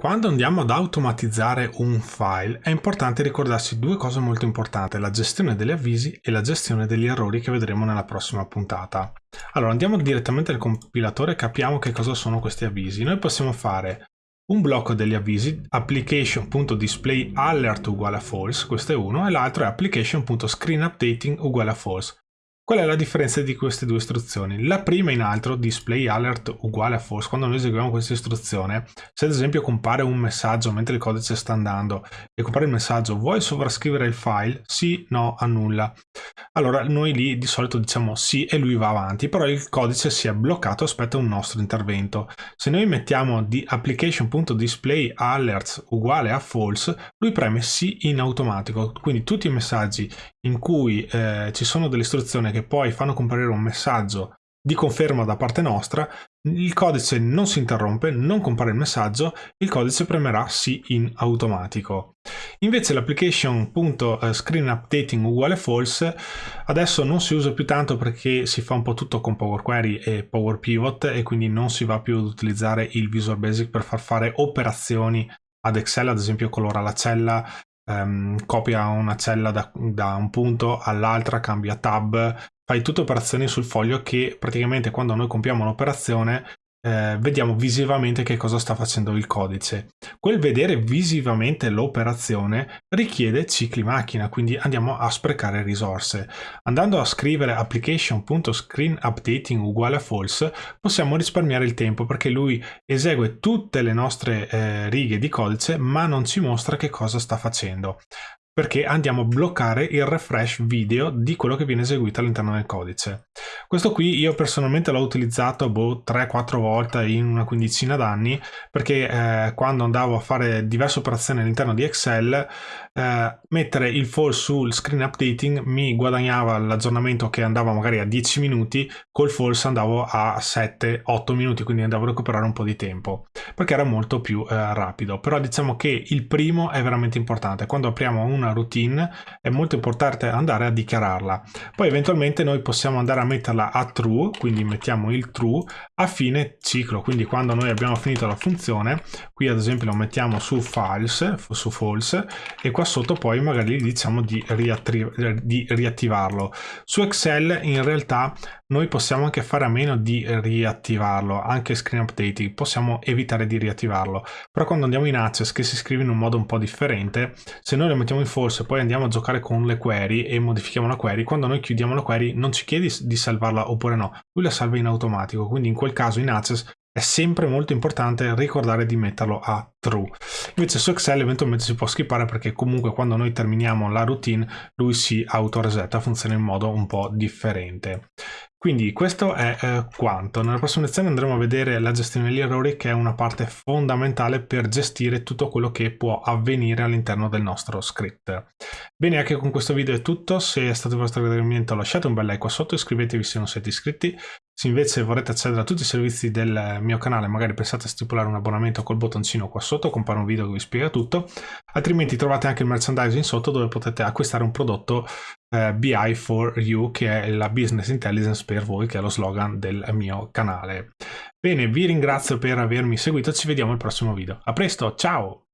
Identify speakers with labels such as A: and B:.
A: Quando andiamo ad automatizzare un file è importante ricordarsi due cose molto importanti, la gestione degli avvisi e la gestione degli errori che vedremo nella prossima puntata. Allora andiamo direttamente al compilatore e capiamo che cosa sono questi avvisi. Noi possiamo fare un blocco degli avvisi application.displayAlert uguale a false, questo è uno, e l'altro è application.screenUpdating uguale a false. Qual è la differenza di queste due istruzioni? La prima in altro, display alert uguale a false, quando noi eseguiamo questa istruzione, se ad esempio compare un messaggio mentre il codice sta andando e compare il messaggio vuoi sovrascrivere il file? Sì, no, annulla. Allora noi lì di solito diciamo sì e lui va avanti, però il codice si è bloccato aspetta un nostro intervento. Se noi mettiamo di application.display alerts uguale a false, lui preme sì in automatico, quindi tutti i messaggi in cui eh, ci sono delle istruzioni che poi fanno comparire un messaggio di conferma da parte nostra, il codice non si interrompe, non compare il messaggio, il codice premerà sì in automatico. Invece l'application.screenUpdating uguale false adesso non si usa più tanto perché si fa un po' tutto con Power Query e Power Pivot e quindi non si va più ad utilizzare il Visual Basic per far fare operazioni ad Excel, ad esempio colora la cella, ehm, copia una cella da, da un punto all'altra, cambia tab, fai tutte operazioni sul foglio che praticamente quando noi compiamo un'operazione eh, vediamo visivamente che cosa sta facendo il codice. Quel vedere visivamente l'operazione richiede cicli macchina, quindi andiamo a sprecare risorse. Andando a scrivere application.screenUpdating uguale a false, possiamo risparmiare il tempo perché lui esegue tutte le nostre eh, righe di codice ma non ci mostra che cosa sta facendo perché andiamo a bloccare il refresh video di quello che viene eseguito all'interno del codice. Questo qui io personalmente l'ho utilizzato boh, 3-4 volte in una quindicina d'anni perché eh, quando andavo a fare diverse operazioni all'interno di Excel eh, mettere il false sul screen updating mi guadagnava l'aggiornamento che andava magari a 10 minuti, col false andavo a 7-8 minuti, quindi andavo a recuperare un po' di tempo perché era molto più eh, rapido. Però diciamo che il primo è veramente importante. Quando apriamo una routine è molto importante andare a dichiararla. Poi eventualmente noi possiamo andare a metterla a true, quindi mettiamo il true a fine ciclo, quindi quando noi abbiamo finito la funzione, qui ad esempio lo mettiamo su false, su false e qua sotto poi magari gli diciamo di, di riattivarlo. Su Excel in realtà noi possiamo anche fare a meno di riattivarlo, anche screen updating, possiamo evitare di riattivarlo, però quando andiamo in access che si scrive in un modo un po' differente, se noi lo mettiamo in false e poi andiamo a giocare con le query e modifichiamo la query, quando noi chiudiamo la query non ci chiede di salvarla oppure no, lui la salva in automatico, quindi in quel caso in access è sempre molto importante ricordare di metterlo a true. Invece su Excel eventualmente si può skippare perché comunque quando noi terminiamo la routine lui si autoresetta, funziona in modo un po' differente. Quindi questo è eh, quanto. Nella prossima lezione andremo a vedere la gestione degli errori che è una parte fondamentale per gestire tutto quello che può avvenire all'interno del nostro script. Bene, anche con questo video è tutto. Se è stato il vostro gradimento lasciate un bel like qua sotto, iscrivetevi se non siete iscritti. Se invece vorrete accedere a tutti i servizi del mio canale, magari pensate a stipulare un abbonamento col bottoncino qua sotto, compare un video che vi spiega tutto. Altrimenti trovate anche il merchandising sotto dove potete acquistare un prodotto eh, BI for You, che è la business intelligence per voi, che è lo slogan del mio canale. Bene, vi ringrazio per avermi seguito, ci vediamo al prossimo video. A presto, ciao!